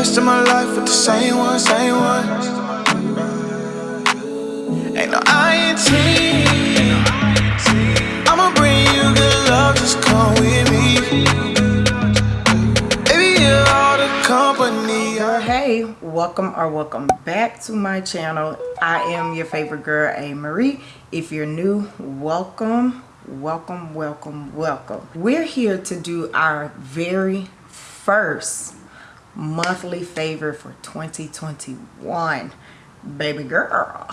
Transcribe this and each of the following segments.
rest of my life with the same one, same one. Ain't no. I'ma bring you good love, just come with me. Baby, you're all the company. hey welcome or welcome back to my channel i am your favorite girl a marie if you're new welcome welcome welcome welcome we're here to do our very first monthly favor for 2021 baby girl.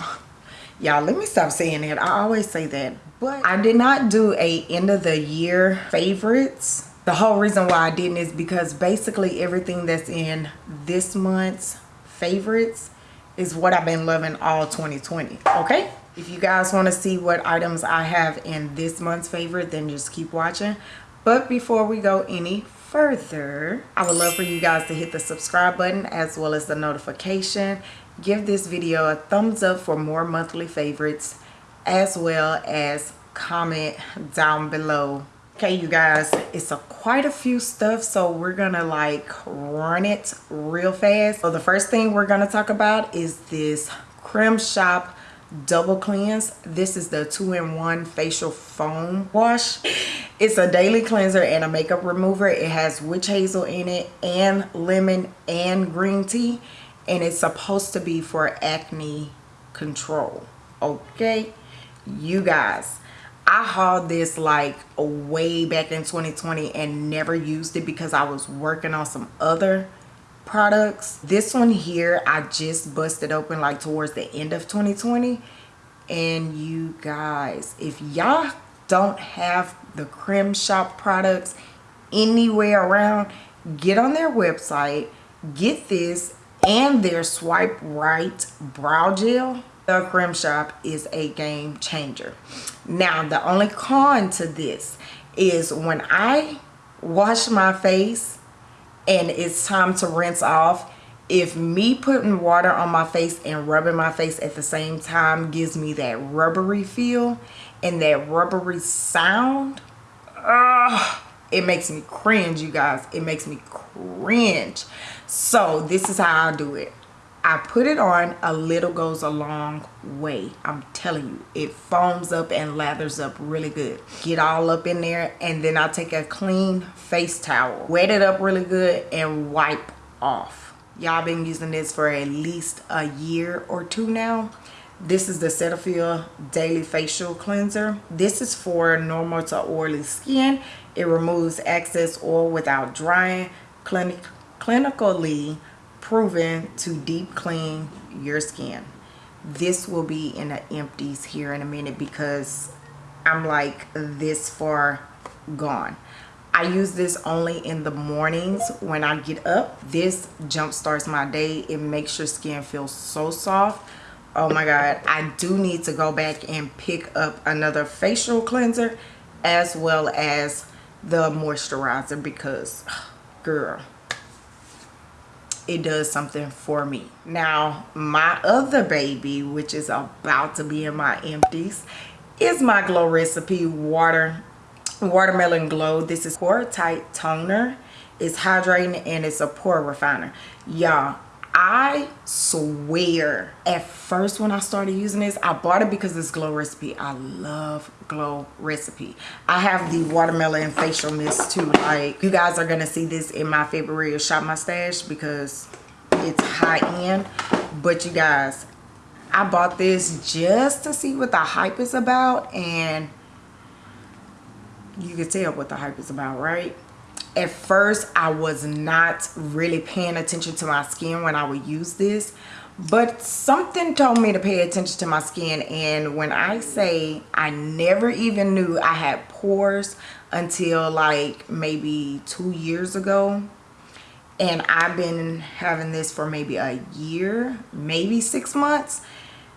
Y'all let me stop saying that. I always say that but i did not do a end of the year favorites. The whole reason why i didn't is because basically everything that's in this month's favorites is what i've been loving all 2020 okay? If you guys want to see what items i have in this month's favorite then just keep watching. But before we go any further i would love for you guys to hit the subscribe button as well as the notification. Give this video a thumbs up for more monthly favorites as well as comment down below. Okay you guys it's a quite a few stuff so we're gonna like run it real fast. So the first thing we're gonna talk about is this creme shop double cleanse. This is the two-in-one facial foam wash it's a daily cleanser and a makeup remover. It has witch hazel in it and lemon and green tea and it's supposed to be for acne control. Okay? You guys I hauled this like way back in 2020 and never used it because I was working on some other products. This one here i just busted open like towards the end of 2020 and you guys if y'all don't have the creme shop products anywhere around get on their website get this and their swipe right brow gel. The creme shop is a game changer. Now the only con to this is when i wash my face and it's time to rinse off if me putting water on my face and rubbing my face at the same time gives me that rubbery feel and that rubbery sound it makes me cringe you guys it makes me cringe so this is how i do it I put it on, a little goes a long way. I'm telling you, it foams up and lathers up really good. Get all up in there and then I'll take a clean face towel, wet it up really good and wipe off. Y'all been using this for at least a year or two now. This is the Cetaphil Daily Facial Cleanser. This is for normal to oily skin. It removes excess oil without drying. Clinic clinically proven to deep clean your skin this will be in the empties here in a minute because i'm like this far gone i use this only in the mornings when i get up this jump starts my day it makes your skin feel so soft oh my god i do need to go back and pick up another facial cleanser as well as the moisturizer because girl it does something for me. Now my other baby which is about to be in my empties is my glow recipe water watermelon glow. This is pore tight toner. It's hydrating and it's a pore refiner. Y'all I swear at first when I started using this I bought it because it's glow recipe. I love glow recipe. I have the watermelon facial mist too. Like you guys are gonna see this in my February shop my stash because it's high end. But you guys I bought this just to see what the hype is about and you can tell what the hype is about right at first I was not really paying attention to my skin when I would use this but something told me to pay attention to my skin. And when I say I never even knew I had pores until like maybe two years ago. And I've been having this for maybe a year maybe six months.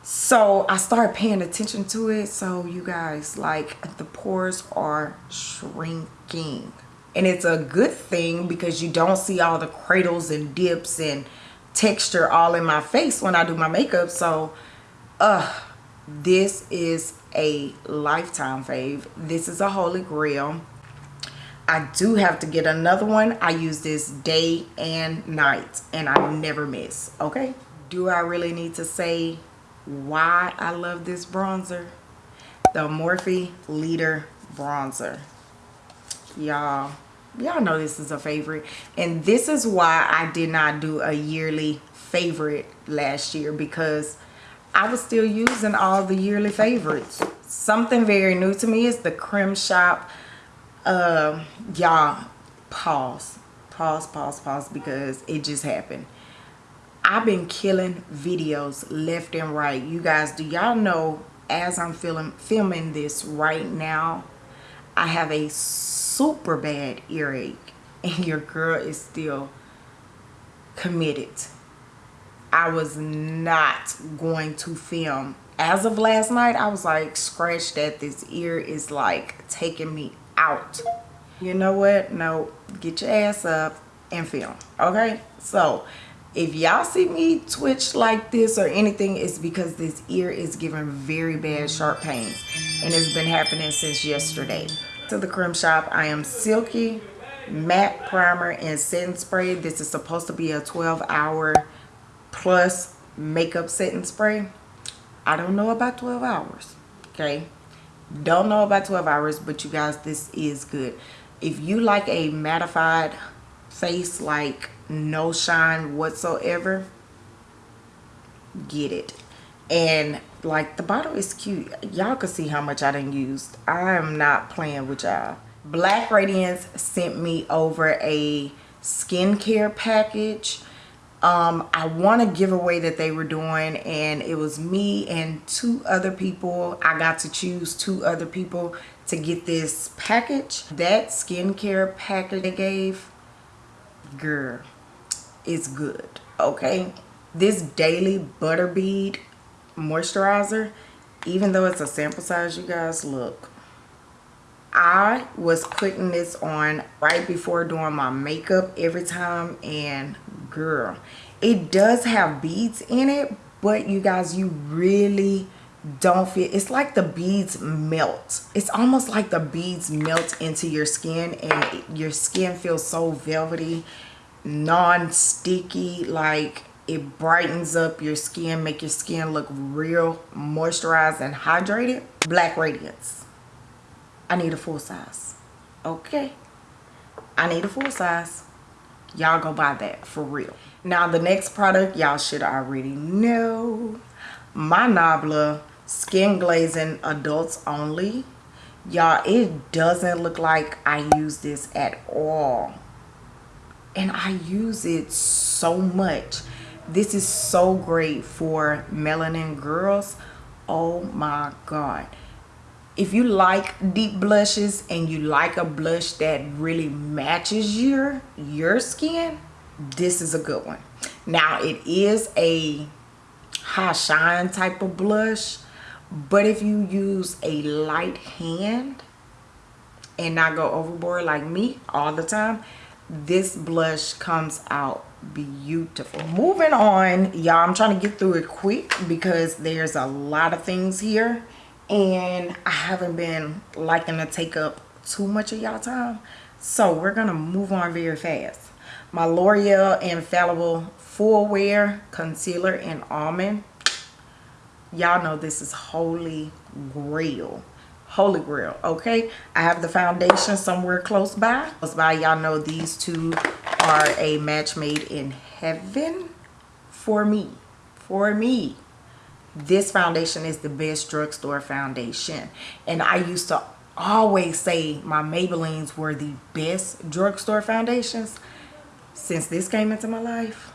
So I started paying attention to it. So you guys like the pores are shrinking and it's a good thing because you don't see all the cradles and dips and texture all in my face when I do my makeup so uh this is a lifetime fave this is a holy grail I do have to get another one. I use this day and night and I never miss, okay? Do I really need to say why I love this bronzer? The Morphe Leader Bronzer. Y'all, y'all know this is a favorite. And this is why I did not do a yearly favorite last year because I was still using all the yearly favorites. Something very new to me is the Creme Shop. Uh, y'all, pause. Pause, pause, pause because it just happened. I've been killing videos left and right. You guys, do y'all know as I'm film, filming this right now, I have a super bad earache and your girl is still committed I was not going to film. As of last night, I was like, scratch that. This ear is like taking me out. You know what? No, get your ass up and film. Okay? So, if y'all see me twitch like this or anything, it's because this ear is giving very bad sharp pains. And it's been happening since yesterday. To the Creme Shop, I am Silky Matte Primer and Setting Spray. This is supposed to be a 12 hour plus makeup setting spray i don't know about 12 hours okay don't know about 12 hours but you guys this is good if you like a mattified face like no shine whatsoever. Get it. And like the bottle is cute. Y'all can see how much i didn't use i am not playing with y'all. Black radiance sent me over a skincare package. Um, I won a giveaway that they were doing and it was me and two other people. I got to choose two other people to get this package. That skincare package they gave, girl, is good, okay? This Daily Butter Bead Moisturizer, even though it's a sample size, you guys, look. I was putting this on right before doing my makeup every time and girl it does have beads in it but you guys you really don't feel it's like the beads melt it's almost like the beads melt into your skin and your skin feels so velvety non-sticky like it brightens up your skin make your skin look real moisturized and hydrated. Black radiance. I need a full size. Okay. I need a full size. Y'all go buy that for real. Now the next product y'all should already know. My nabla skin glazing adults only. Y'all it doesn't look like i use this at all and i use it so much. This is so great for melanin girls. Oh my god. If you like deep blushes and you like a blush that really matches your your skin this is a good one. Now it is a high shine type of blush but if you use a light hand and not go overboard like me all the time this blush comes out beautiful. Moving on y'all i'm trying to get through it quick because there's a lot of things here and I haven't been liking to take up too much of y'all time. So we're gonna move on very fast. My L'Oreal Infallible Full Wear Concealer in Almond. Y'all know this is holy grail holy grail okay? I have the foundation somewhere close by. Close by y'all know these two are a match made in heaven for me for me. This foundation is the best drugstore foundation. And i used to always say my maybellines were the best drugstore foundations since this came into my life.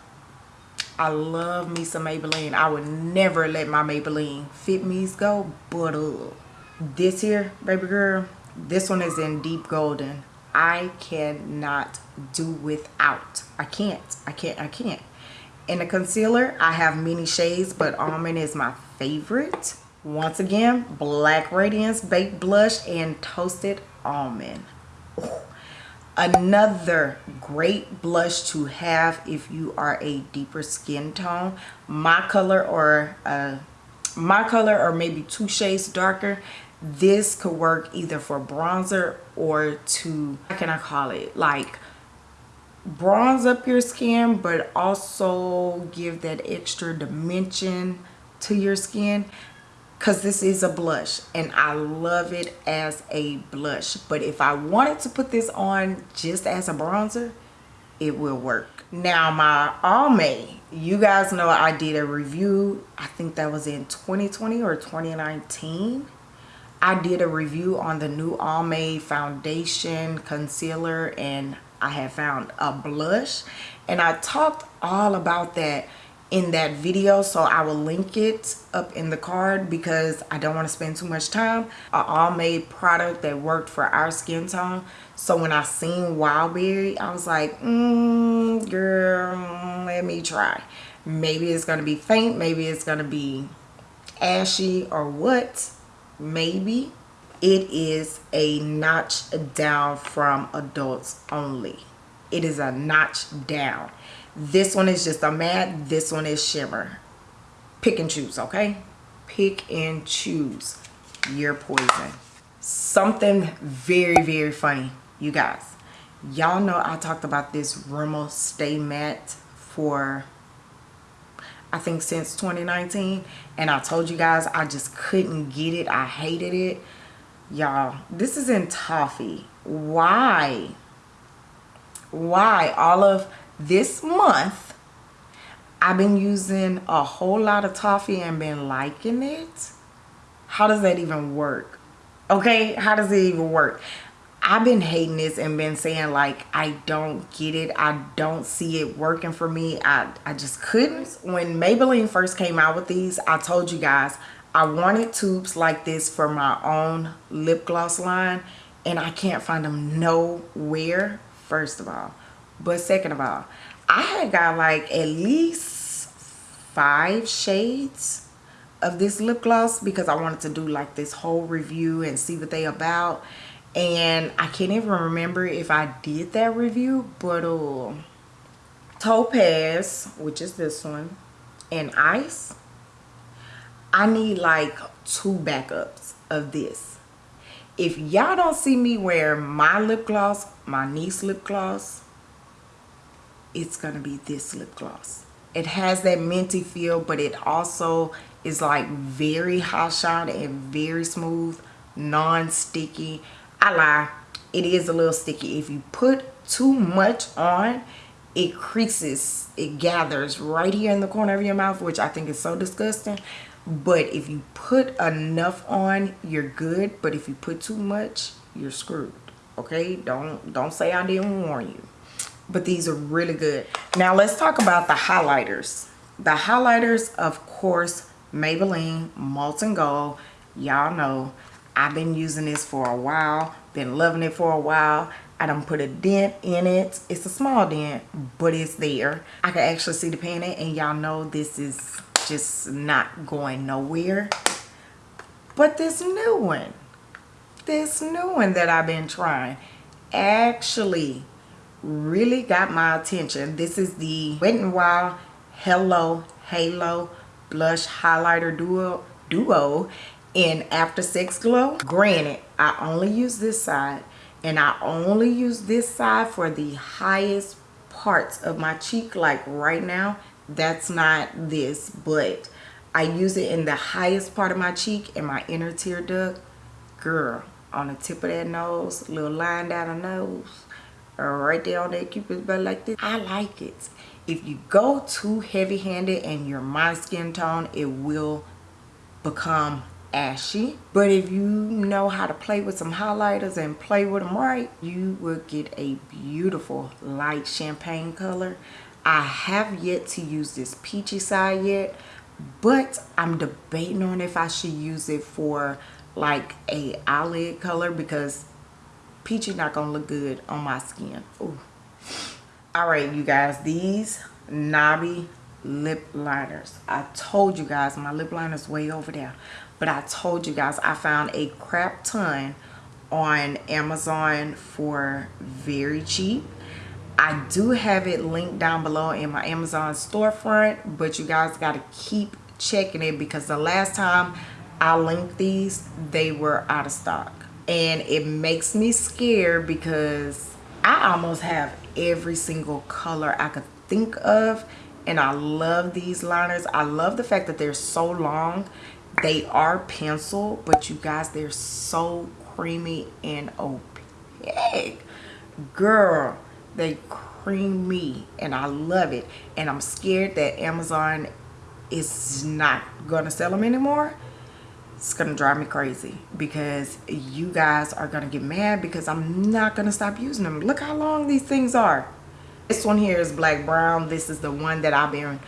I love me some maybelline. I would never let my maybelline fit me's go but this here baby girl this one is in deep golden i cannot do without i can't i can't i can't in the concealer, I have many shades, but Almond is my favorite. Once again, Black Radiance Baked Blush and Toasted Almond. Ooh. Another great blush to have if you are a deeper skin tone. My color or uh, my color or maybe two shades darker. This could work either for bronzer or to how can i call it? Like bronze up your skin but also give that extra dimension to your skin. Because this is a blush and I love it as a blush. But if I wanted to put this on just as a bronzer it will work. Now my Almay you guys know I did a review I think that was in 2020 or 2019 I did a review on the new Almay foundation concealer and I have found a blush. And I talked all about that in that video so I will link it up in the card because I don't want to spend too much time. A made product that worked for our skin tone. So when I seen Wildberry I was like mm, girl let me try. Maybe it's gonna be faint maybe it's gonna be ashy or what maybe it is a notch down from adults only. It is a notch down. This one is just a matte this one is shimmer. Pick and choose okay? Pick and choose your poison. Something very very funny you guys. Y'all know i talked about this rimmel stay matte for I think since 2019 and I told you guys I just couldn't get it. I hated it. Y'all this is in toffee. Why? Why all of this month I've been using a whole lot of toffee and been liking it? How does that even work? Okay how does it even work I've been hating this and been saying like I don't get it. I don't see it working for me. I, I just couldn't. When Maybelline first came out with these, I told you guys I wanted tubes like this for my own lip gloss line and I can't find them nowhere, first of all. But second of all, I had got like at least five shades of this lip gloss because I wanted to do like this whole review and see what they about and I can't even remember if I did that review but uh, Topaz which is this one and Ice I need like two backups of this. If y'all don't see me wear my lip gloss my niece lip gloss it's gonna be this lip gloss. It has that minty feel but it also is like very hot shot and very smooth non-sticky I lie. It is a little sticky. If you put too much on, it creases, it gathers right here in the corner of your mouth, which I think is so disgusting. But if you put enough on, you're good. But if you put too much, you're screwed. Okay? Don't don't say I didn't warn you. But these are really good. Now let's talk about the highlighters. The highlighters, of course, Maybelline Molten Gold. Y'all know I've been using this for a while, been loving it for a while. I don't put a dent in it. It's a small dent, but it's there. I can actually see the paint and y'all know this is just not going nowhere. But this new one, this new one that I've been trying actually really got my attention. This is the Wet n Wild Hello Halo Blush Highlighter Duo, Duo in After Sex Glow. Granted, I only use this side and I only use this side for the highest parts of my cheek. Like right now that's not this but I use it in the highest part of my cheek and my inner tear duct. Girl on the tip of that nose little line down the nose right there on that cupid's bow like this I like it. If you go too heavy-handed and you're my skin tone it will become ashy. But if you know how to play with some highlighters and play with them right you will get a beautiful light champagne color. I have yet to use this peachy side yet but I'm debating on if I should use it for like a eyelid color because peachy not gonna look good on my skin. Ooh. all right you guys these NABI lip liners i told you guys my lip liners way over there but I told you guys I found a crap ton on Amazon for very cheap. I do have it linked down below in my Amazon storefront, but you guys got to keep checking it because the last time I linked these, they were out of stock. And it makes me scared because I almost have every single color I could think of. And I love these liners. I love the fact that they're so long. They are pencil, but you guys, they're so creamy and opaque. Girl, they creamy and I love it. And I'm scared that Amazon is not gonna sell them anymore it's gonna drive me crazy because you guys are gonna get mad because I'm not gonna stop using them look how long these things are this one here is black brown. This is the one that I've been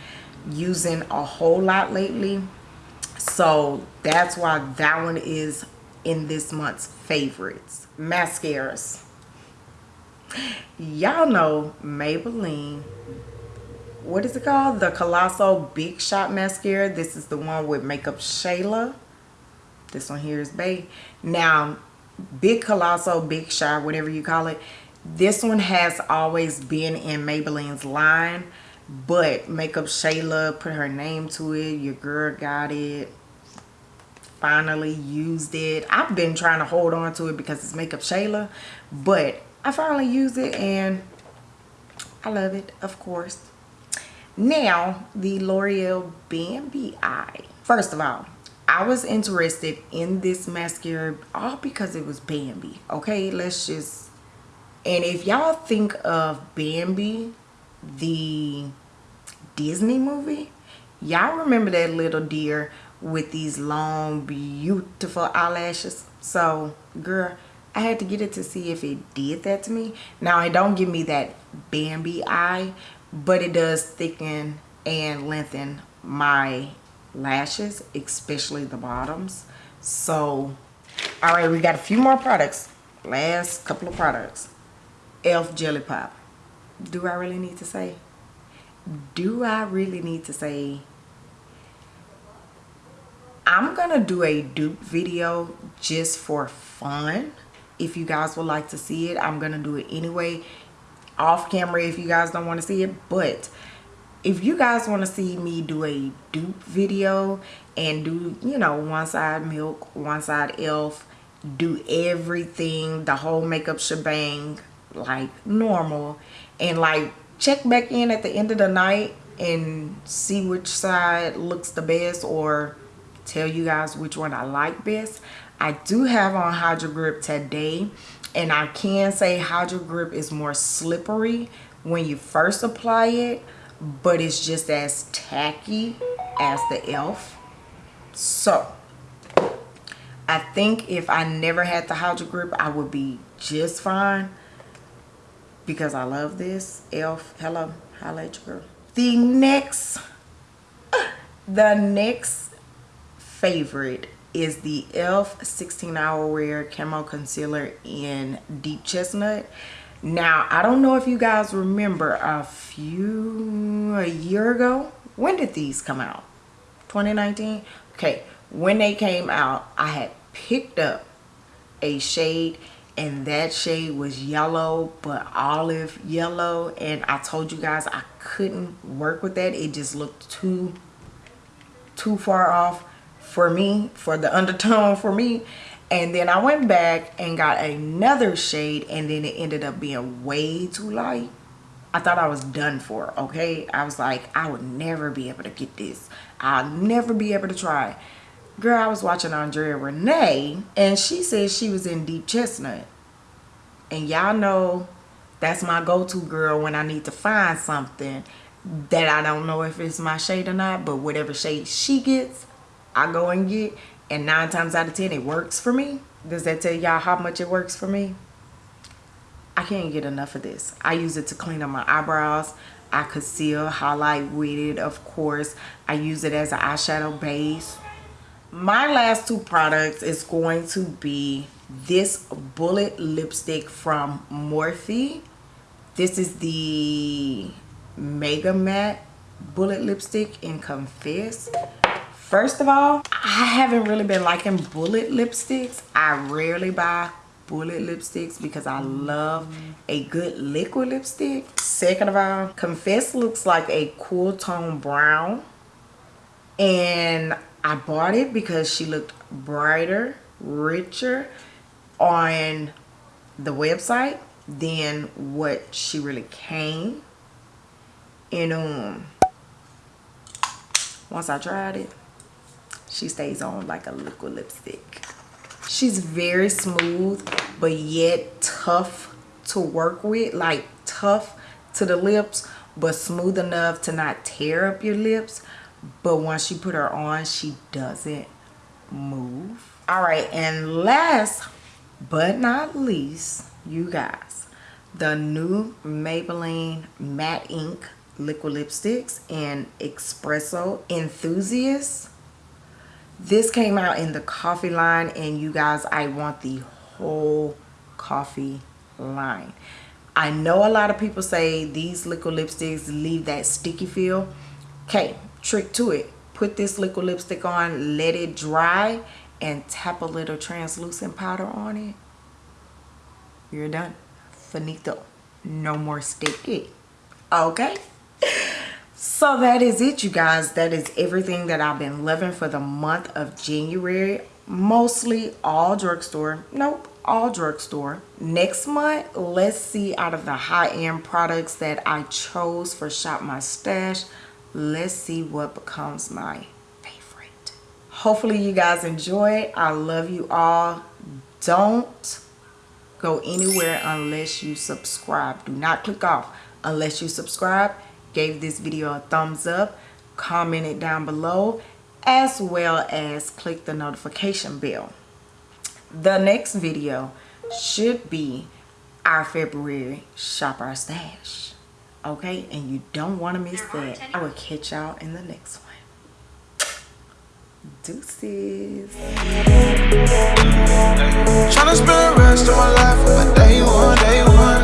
using a whole lot lately. So that's why that one is in this month's favorites. Mascaras. Y'all know Maybelline. What is it called? The colossal big shot mascara. This is the one with makeup shayla. This one here is bay now big colossal big shot whatever you call it this one has always been in maybelline's line but makeup shayla put her name to it. Your girl got it. Finally used it. I've been trying to hold on to it because it's makeup shayla but i finally used it and i love it of course. Now the l'oreal bambi eye. First of all I was interested in this mascara all because it was Bambi. Okay, let's just... And if y'all think of Bambi, the Disney movie, y'all remember that little deer with these long, beautiful eyelashes? So, girl, I had to get it to see if it did that to me. Now, it don't give me that Bambi eye, but it does thicken and lengthen my lashes especially the bottoms so all right we got a few more products last couple of products elf jelly pop. Do i really need to say? Do i really need to say? I'm gonna do a dupe video just for fun. If you guys would like to see it i'm gonna do it anyway. Off camera if you guys don't want to see it but if you guys want to see me do a dupe video and do you know one side milk one side elf do everything the whole makeup shebang like normal. And like check back in at the end of the night and see which side looks the best or tell you guys which one I like best. I do have on Hydro Grip today and I can say Hydro Grip is more slippery when you first apply it but it's just as tacky as the e.l.f. So, I think if I never had the Hydro Grip, I would be just fine because I love this. e.l.f. Hello, at your girl. The next, the next favorite is the e.l.f. 16 Hour Wear Camo Concealer in Deep Chestnut now i don't know if you guys remember a few a year ago when did these come out 2019 okay when they came out i had picked up a shade and that shade was yellow but olive yellow and i told you guys i couldn't work with that it just looked too too far off for me for the undertone for me and then I went back and got another shade and then it ended up being way too light. I thought I was done for, okay? I was like, I would never be able to get this. I'll never be able to try. Girl, I was watching Andrea Renee and she said she was in Deep Chestnut. And y'all know that's my go-to girl when I need to find something that I don't know if it's my shade or not. But whatever shade she gets, I go and get. And nine times out of ten it works for me. Does that tell y'all how much it works for me? I can't get enough of this. I use it to clean up my eyebrows. I conceal highlight with it of course. I use it as an eyeshadow base my last two products is going to be this bullet lipstick from morphe this is the mega matte bullet lipstick in confess First of all, I haven't really been liking bullet lipsticks. I rarely buy bullet lipsticks because I love a good liquid lipstick. Second of all, Confess looks like a cool tone brown. And I bought it because she looked brighter, richer on the website than what she really came. And um, once I tried it, she stays on like a liquid lipstick. She's very smooth, but yet tough to work with. Like tough to the lips, but smooth enough to not tear up your lips. But once you put her on, she doesn't move. All right, and last but not least, you guys, the new Maybelline Matte Ink Liquid Lipsticks in Espresso Enthusiast. This came out in the coffee line, and you guys, I want the whole coffee line. I know a lot of people say these liquid lipsticks leave that sticky feel. Okay, trick to it. Put this liquid lipstick on, let it dry, and tap a little translucent powder on it. You're done. Finito. No more sticky. Okay? So that is it, you guys. That is everything that I've been loving for the month of January. Mostly all drugstore. Nope, all drugstore. Next month, let's see out of the high-end products that I chose for Shop My Stash. Let's see what becomes my favorite. Hopefully you guys enjoy. I love you all. Don't go anywhere unless you subscribe. Do not click off unless you subscribe. Gave this video a thumbs up. Comment it down below as well as click the notification bell. The next video should be our February Shop Our Stash. Okay, and you don't want to miss that. I will catch y'all in the next one. Deuces. Tryna spend the rest of my life with my day one, day one.